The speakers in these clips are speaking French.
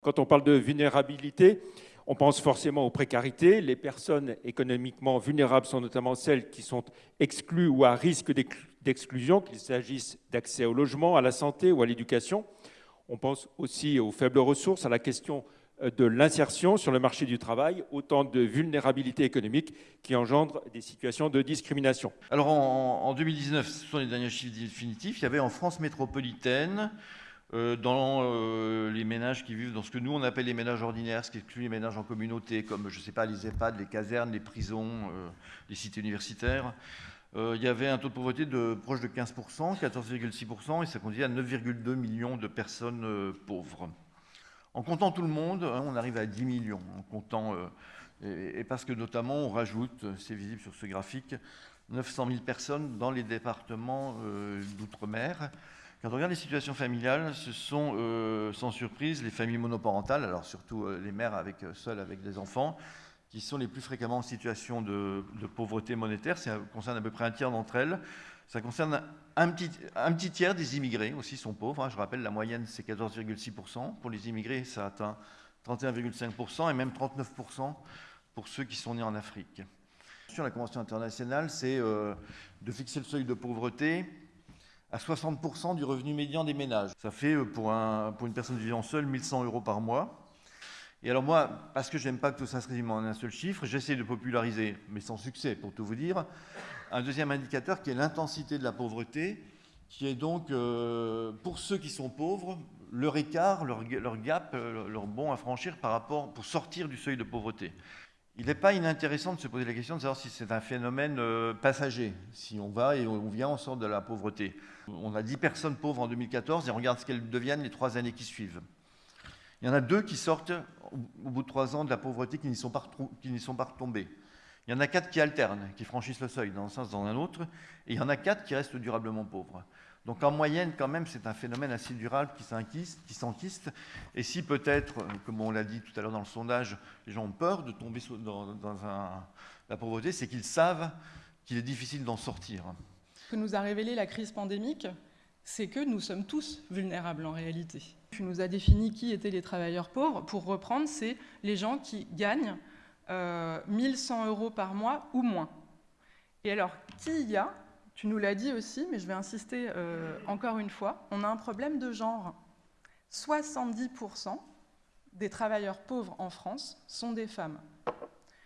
Quand on parle de vulnérabilité, on pense forcément aux précarités. Les personnes économiquement vulnérables sont notamment celles qui sont exclues ou à risque d'exclusion, qu'il s'agisse d'accès au logement, à la santé ou à l'éducation. On pense aussi aux faibles ressources, à la question de l'insertion sur le marché du travail, autant de vulnérabilités économiques qui engendrent des situations de discrimination. Alors en, 2019, ce sont les derniers chiffres définitifs, il y avait en France métropolitaine, euh, dans euh, les ménages qui vivent dans ce que nous on appelle les ménages ordinaires, ce qui exclut les ménages en communauté, comme je ne sais pas les EHPAD, les casernes, les prisons, les cités universitaires, il y avait un taux de pauvreté de proche de 15%, 14,6%, et ça conduisait à 9,2 millions de personnes pauvres. En comptant tout le monde, hein, on arrive à 10 millions. En comptant, euh, et, parce que notamment, on rajoute, c'est visible sur ce graphique, 900 000 personnes dans les départements euh, d'outre-mer. Quand on regarde les situations familiales, ce sont euh, sans surprise les familles monoparentales, alors surtout les mères avec, seules avec des enfants, qui sont les plus fréquemment en situation de, de pauvreté monétaire. Ça concerne à peu près un tiers d'entre elles. Ça concerne un petit, un petit, tiers des immigrés aussi sont pauvres. Hein. Je rappelle, la moyenne, c'est 14,6%. Pour les immigrés, ça atteint 31,5% et même 39% pour ceux qui sont nés en Afrique. La Convention internationale, c'est euh, de fixer le seuil de pauvreté à 60% du revenu médian des ménages. Ça fait euh, pour, un, pour une personne vivant seule 1100 euros par mois. Et alors moi, parce que j'aime pas que tout ça se résume en un seul chiffre, j'essaie de populariser, mais sans succès pour tout vous dire, un deuxième indicateur qui est l'intensité de la pauvreté, qui est donc, euh, pour ceux qui sont pauvres, leur écart, leur, gap, euh, leur bon à franchir par rapport, pour sortir du seuil de pauvreté. Il n'est pas inintéressant de se poser la question de savoir si c'est un phénomène euh, passager, si on va et on vient, on sort de la pauvreté. On a 10 personnes pauvres en 2014 et on regarde ce qu'elles deviennent les trois années qui suivent. Il y en a deux qui sortent au bout de trois ans de la pauvreté qui n'y sont, sont pas retombées. Il y en a quatre qui alternent, qui franchissent le seuil dans un sens, dans un autre, et il y en a quatre qui restent durablement pauvres. Donc en moyenne, quand même, c'est un phénomène assez durable qui s'enquiste. Et si peut-être, comme on l'a dit tout à l'heure dans le sondage, les gens ont peur de tomber dans, la pauvreté, c'est qu'ils savent qu'il est difficile d'en sortir. Ce que nous a révélé la crise pandémique, c'est que nous sommes tous vulnérables en réalité. Tu nous as défini qui étaient les travailleurs pauvres. Pour reprendre, c'est les gens qui gagnent 1100 euh, euros par mois ou moins. Et alors, qui y a? Tu nous l'as dit aussi, mais je vais insister euh, encore une fois, on a un problème de genre. 70% des travailleurs pauvres en France sont des femmes.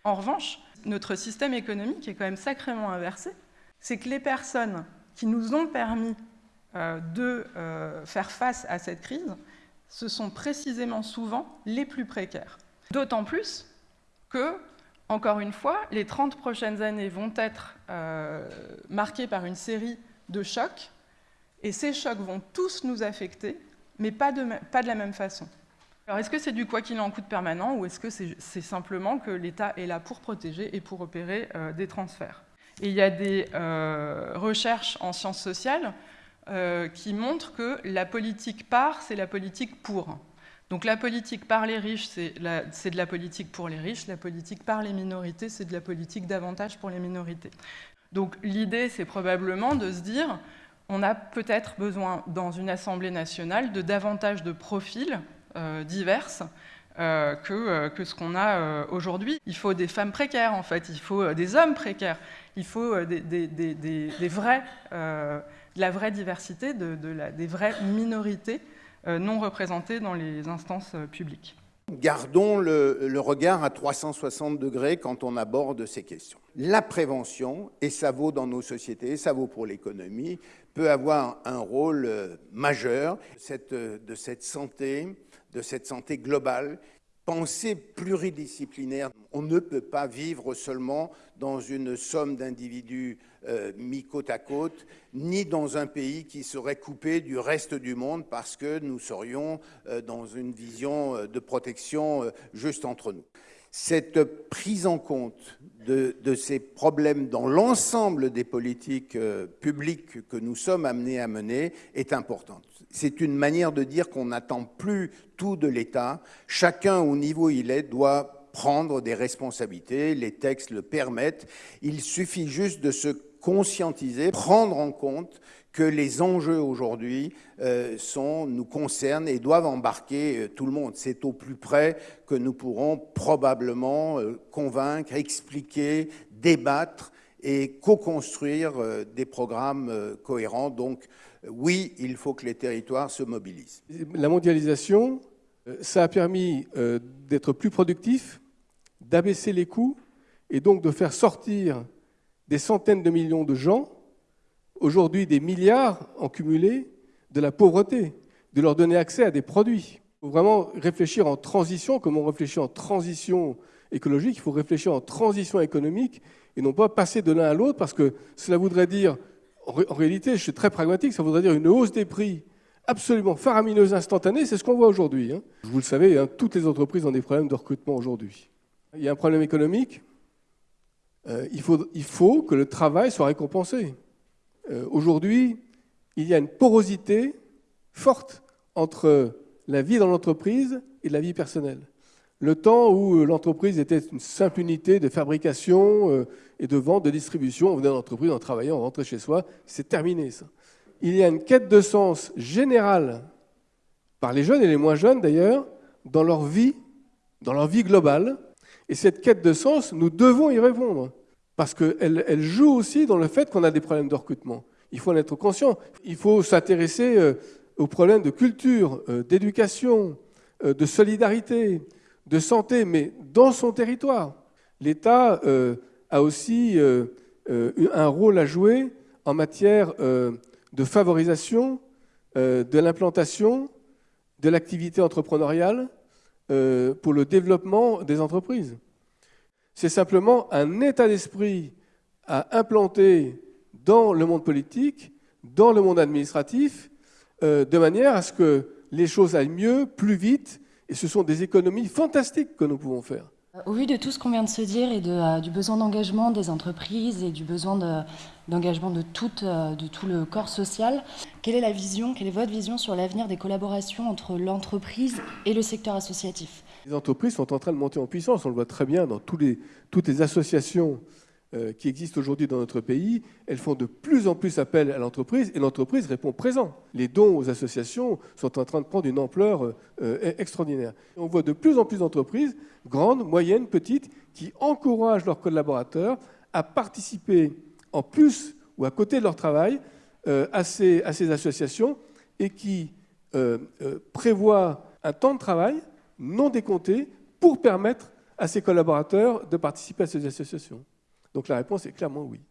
En revanche, notre système économique est quand même sacrément inversé. C'est que les personnes qui nous ont permis euh, de faire face à cette crise, ce sont précisément souvent les plus précaires. D'autant plus que, encore une fois, les 30 prochaines années vont être euh, marquées par une série de chocs, et ces chocs vont tous nous affecter, mais pas de, la même façon. Alors est-ce que c'est du quoi qu'il en coûte permanent, ou est-ce que c'est simplement que l'État est là pour protéger et pour opérer euh, des transferts? Et il y a des euh, recherches en sciences sociales qui montrent que la politique par, c'est la politique pour. Donc la politique par les riches, c'est de la politique pour les riches, la politique par les minorités, c'est de la politique davantage pour les minorités. Donc l'idée, c'est probablement de se dire, on a peut-être besoin dans une Assemblée nationale de davantage de profils euh, divers euh, euh, que, ce qu'on a aujourd'hui. Il faut des femmes précaires, en fait, il faut des hommes précaires, il faut des, de la vraie diversité, des vraies minorités euh, non représentés dans les instances euh, publiques. Gardons le, regard à 360 degrés quand on aborde ces questions. La prévention, et ça vaut dans nos sociétés, ça vaut pour l'économie, peut avoir un rôle euh, majeur de cette santé, de cette santé globale pensée pluridisciplinaire. On ne peut pas vivre seulement dans une somme d'individus euh, mis côte à côte, ni dans un pays qui serait coupé du reste du monde parce que nous serions euh, dans une vision euh, de protection juste entre nous. Cette prise en compte de, de ces problèmes dans l'ensemble des politiques publiques que nous sommes amenés à mener est importante. C'est une manière de dire qu'on n'attend plus tout de l'État. Chacun, au niveau où il est, doit prendre des responsabilités. Les textes le permettent. Il suffit juste de se conscientiser, prendre en compte que les enjeux aujourd'hui euh, nous concernent et doivent embarquer euh, tout le monde. C'est au plus près que nous pourrons probablement euh, convaincre, expliquer, débattre et co-construire des programmes cohérents. Donc oui, il faut que les territoires se mobilisent. La mondialisation, ça a permis d'être plus productif, d'abaisser les coûts et donc de faire sortir des centaines de millions de gens aujourd'hui des milliards en cumulé de la pauvreté, de leur donner accès à des produits. Il faut vraiment réfléchir en transition, comme on réfléchit en transition écologique, il faut réfléchir en transition économique et non pas passer de l'un à l'autre, parce que cela voudrait dire, en réalité, je suis très pragmatique, ça voudrait dire une hausse des prix absolument faramineuse, instantanée, c'est ce qu'on voit aujourd'hui. Hein. Vous le savez, hein, toutes les entreprises ont des problèmes de recrutement aujourd'hui. Il y a un problème économique, euh, il, faut, il que le travail soit récompensé. Euh, aujourd'hui, il y a une porosité forte entre la vie dans l'entreprise et la vie personnelle. Le temps où euh, l'entreprise était une simple unité de fabrication et de vente, de distribution, on venait dans l'entreprise, on travaillait, on rentrait chez soi, c'est terminé ça. Il y a une quête de sens générale par les jeunes et les moins jeunes d'ailleurs, dans leur vie, dans leur vie globale. Et cette quête de sens, nous devons y répondre parce qu'elle elle joue aussi dans le fait qu'on a des problèmes de recrutement. Il faut en être conscient. Il faut s'intéresser euh, aux problèmes de culture, euh, d'éducation, euh, de solidarité, de santé, mais dans son territoire. L'État a aussi un rôle à jouer en matière de favorisation de l'implantation de l'activité entrepreneuriale pour le développement des entreprises. C'est simplement un état d'esprit à implanter dans le monde politique, dans le monde administratif, euh, de manière à ce que les choses aillent mieux, plus vite, et ce sont des économies fantastiques que nous pouvons faire. Au vu de tout ce qu'on vient de se dire et euh, du besoin d'engagement des entreprises et du besoin d'engagement de, euh, de, tout le corps social, quelle est la vision, quelle est votre vision sur l'avenir des collaborations entre l'entreprise et le secteur associatif? Les entreprises sont en train de monter en puissance, on le voit très bien dans toutes les associations euh, qui existent aujourd'hui dans notre pays, elles font de plus en plus appel à l'entreprise et l'entreprise répond présent. Les dons aux associations sont en train de prendre une ampleur euh, euh, extraordinaire. On voit de plus en plus d'entreprises, grandes, moyennes, petites, qui encouragent leurs collaborateurs à participer en plus ou à côté de leur travail à ces, à, ces, associations et qui prévoient un temps de travail non décompté pour permettre à ses collaborateurs de participer à ces associations. Donc la réponse est clairement oui.